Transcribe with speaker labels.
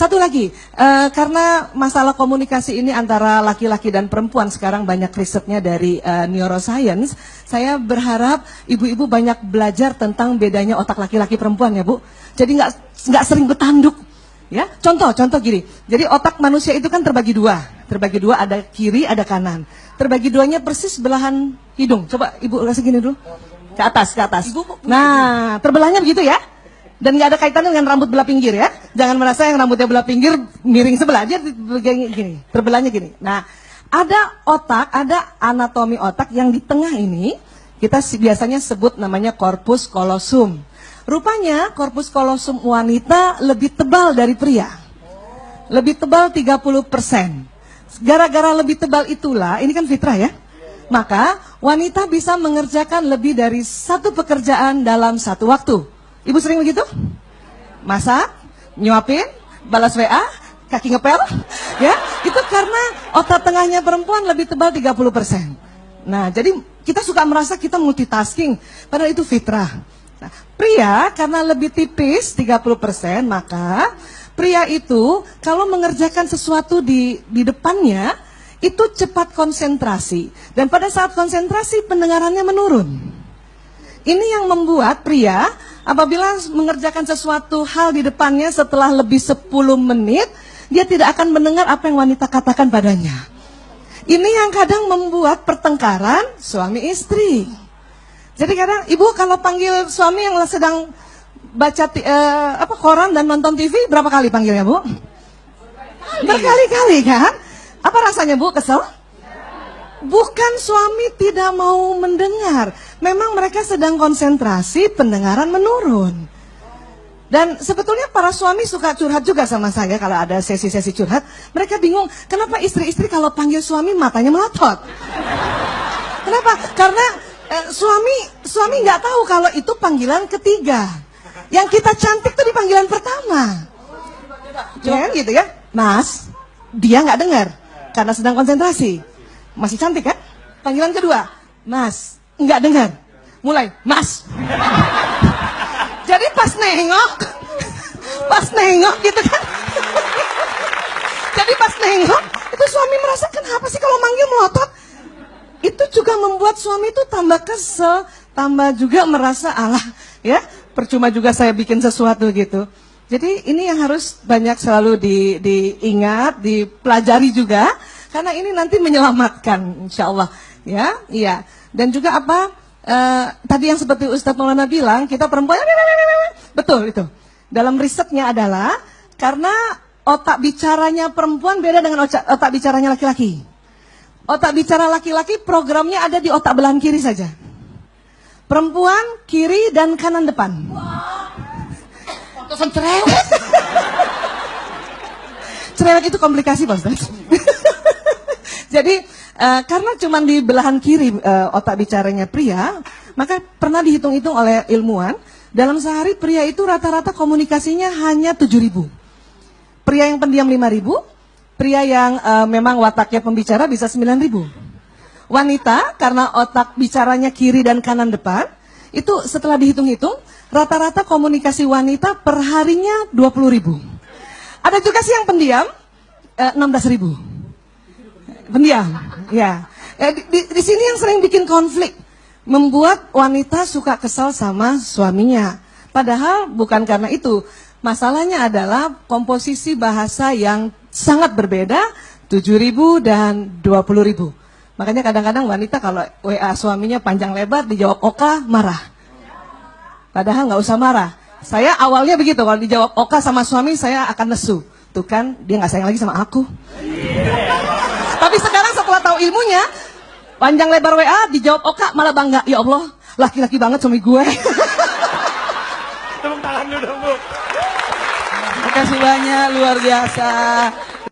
Speaker 1: Satu lagi, eh, karena masalah komunikasi ini antara laki-laki dan perempuan sekarang banyak risetnya dari eh, neuroscience, saya berharap ibu-ibu banyak belajar tentang bedanya otak laki-laki perempuan ya bu. Jadi nggak nggak sering bertanduk. Ya, contoh, contoh gini. Jadi otak manusia itu kan terbagi dua, terbagi dua ada kiri, ada kanan. Terbagi duanya persis belahan hidung. Coba ibu kasih gini dulu, ke atas, ke atas. Nah, terbelahnya begitu ya. Dan nggak ada kaitannya dengan rambut belah pinggir ya. Jangan merasa yang rambutnya belah pinggir miring sebelah aja gini, terbelahnya gini. Nah, ada otak, ada anatomi otak yang di tengah ini kita biasanya sebut namanya korpus kolosum. Rupanya korpus kolosum wanita lebih tebal dari pria. Lebih tebal 30%. Gara-gara lebih tebal itulah, ini kan fitrah ya. Maka wanita bisa mengerjakan lebih dari satu pekerjaan dalam satu waktu. Ibu sering begitu? Masak, nyuapin, balas WA, kaki ngepel, ya itu karena otak tengahnya perempuan lebih tebal 30%. Nah, jadi kita suka merasa kita multitasking, padahal itu fitrah. Nah, pria karena lebih tipis 30%, maka pria itu kalau mengerjakan sesuatu di di depannya itu cepat konsentrasi dan pada saat konsentrasi pendengarannya menurun. Ini yang membuat pria apabila mengerjakan sesuatu hal di depannya setelah lebih 10 menit, dia tidak akan mendengar apa yang wanita katakan padanya. Ini yang kadang membuat pertengkaran suami istri. Jadi kadang ibu kalau panggil suami yang sedang baca uh, apa koran dan nonton TV berapa kali panggilnya bu? Berkali-kali kan? Apa rasanya bu kesel? Bukan suami tidak mau mendengar, memang mereka sedang konsentrasi, pendengaran menurun. Dan sebetulnya para suami suka curhat juga sama saya kalau ada sesi-sesi curhat. Mereka bingung, kenapa istri-istri kalau panggil suami matanya melotot? Kenapa? Karena eh, suami suami nggak tahu kalau itu panggilan ketiga. Yang kita cantik tuh di panggilan pertama. Ya gitu ya, Mas. Dia nggak dengar karena sedang konsentrasi. Masih cantik kan? Panggilan kedua, Mas, nggak dengar. Mulai, Mas. Jadi pas nengok, pas nengok gitu kan. Jadi pas nengok, itu suami merasa kenapa sih kalau manggil melotot? Itu juga membuat suami itu tambah kesel, tambah juga merasa Allah, ya percuma juga saya bikin sesuatu gitu. Jadi ini yang harus banyak selalu di, diingat, dipelajari juga karena ini nanti menyelamatkan insya Allah ya iya. Dan juga apa uh, tadi yang seperti Ustadz Maulana bilang kita perempuan betul itu. Dalam risetnya adalah karena otak bicaranya perempuan beda dengan otak, bicaranya laki-laki. Otak bicara laki-laki programnya ada di otak belahan kiri saja. Perempuan kiri dan kanan depan. Cerewet. Cerewet itu komplikasi Ustadz. Jadi uh, karena cuma di belahan kiri uh, otak bicaranya pria, maka pernah dihitung-hitung oleh ilmuwan, dalam sehari pria itu rata-rata komunikasinya hanya 7000. Pria yang pendiam 5000, pria yang uh, memang wataknya pembicara bisa 9000. Wanita karena otak bicaranya kiri dan kanan depan, itu setelah dihitung-hitung, rata-rata komunikasi wanita per harinya 20.000. Ada juga sih yang pendiam, eh, 16.000 pendiam. Ya. di, di, di sini yang sering bikin konflik, membuat wanita suka kesal sama suaminya. Padahal bukan karena itu. Masalahnya adalah komposisi bahasa yang sangat berbeda, 7.000 dan 20.000. Makanya kadang-kadang wanita kalau WA suaminya panjang lebar dijawab oka marah. Padahal nggak usah marah. Saya awalnya begitu kalau dijawab oka sama suami saya akan nesu. Tuh kan dia nggak sayang lagi sama aku. Tapi sekarang setelah tahu ilmunya, panjang lebar WA dijawab Oka malah bangga. Ya Allah, laki-laki banget suami gue.
Speaker 2: Tepuk tangan dulu dong, Bu.
Speaker 1: Terima kasih banyak, luar biasa.